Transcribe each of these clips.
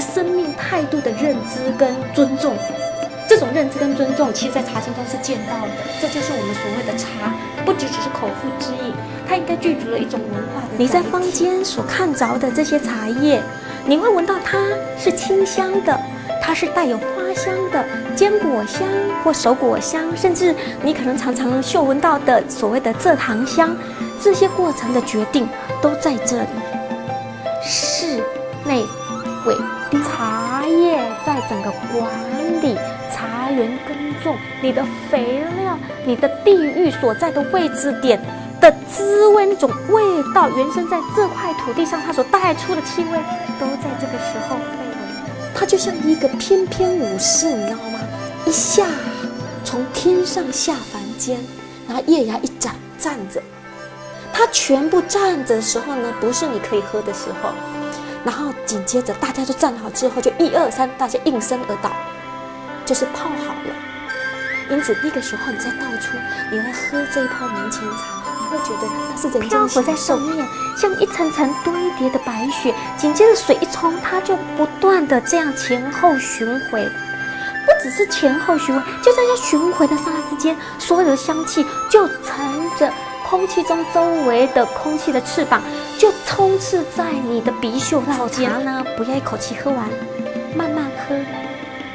生命态度的认知跟尊重。这种认知跟尊重，其实在茶经中是见到的。这就是我们所谓的茶，不只只是口腹之意，它应该具足了一种文化的。你在坊间所看着的这些茶叶，你会闻到它是清香的，它是带有花香的坚果香或熟果香，甚至你可能常常嗅闻到的所谓的蔗糖香，这些过程的决定都在这里。室内整个管理。茶园耕种，你的肥料，你的地域所在的位置点的滋味，那种味道，原生在这块土地上，它所带出的气味，都在这个时候。它就像一个翩翩武士，你知道吗？一下从天上下凡间，然后月牙一展站着，它全部站着的时候呢，不是你可以喝的时候。然后紧接着大家就站好之后，就一二三，大家应声而倒。就是泡好了，因此那个时候你再倒出，你来喝这一泡明前茶，你会觉得那是人漂浮在手面，像一层层堆叠的白雪。紧接着水一冲，它就不断的这样前后巡回，不只是前后巡回，就在它巡回的刹那之间，所有的香气就乘着空气中周围的空气的翅膀，就充斥在你的鼻嗅之间。呢，不要一口气喝完，慢慢喝。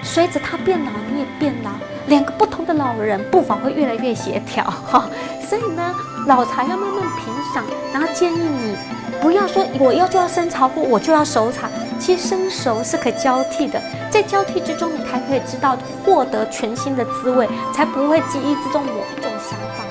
随着他变老，你也变老，两个不同的老人步伐会越来越协调哈。所以呢，老茶要慢慢品赏，然后建议你不要说我要就要生茶或我就要熟茶，其实生熟是可交替的，在交替之中，你才可以知道获得全新的滋味，才不会记忆之中某一种想法。